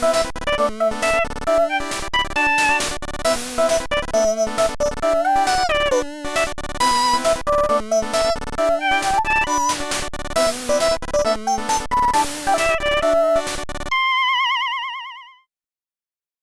Música